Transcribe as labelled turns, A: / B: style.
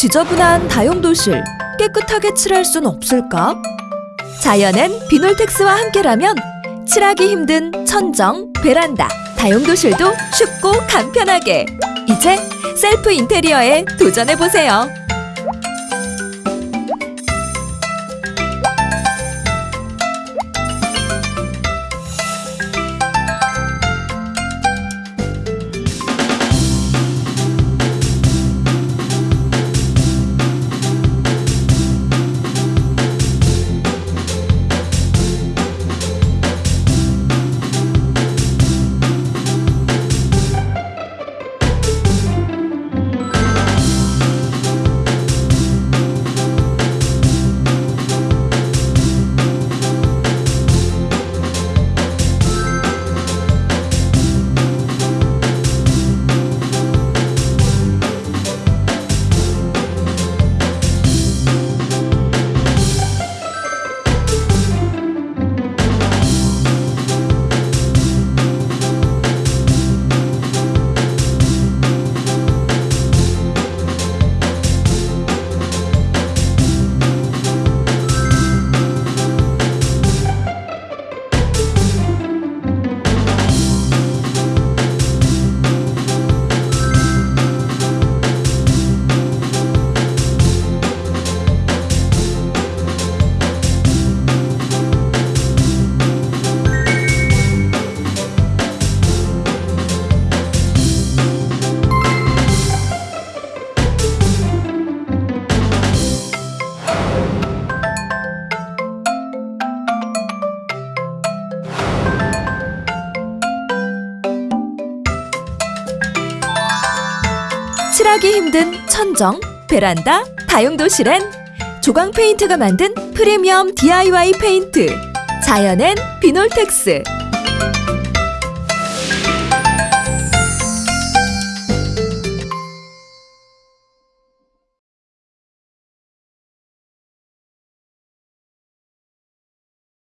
A: 지저분한 다용도실 깨끗하게 칠할 순 없을까? 자연엔 비놀텍스와 함께라면 칠하기 힘든 천정, 베란다, 다용도실도 쉽고 간편하게 이제 셀프 인테리어에 도전해보세요. 칠하기 힘든 천정, 베란다, 다용도실엔 조광 페인트가 만든 프리미엄 DIY 페인트 자연엔 비놀텍스